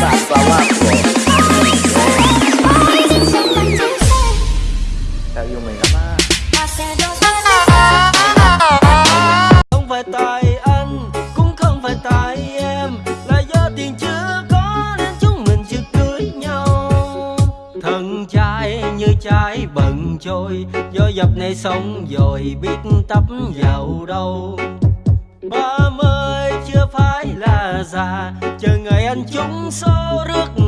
Passa Marco Sao yêu mình lắm á Không phải tại anh, cũng không phải tại em. Là do tiền chưa có nên chúng mình chưa cưới nhau. Thân trai như trái bận trôi, Do dập này xong rồi biết tấp vào đâu. Già Chờ ngày anh trúng số rước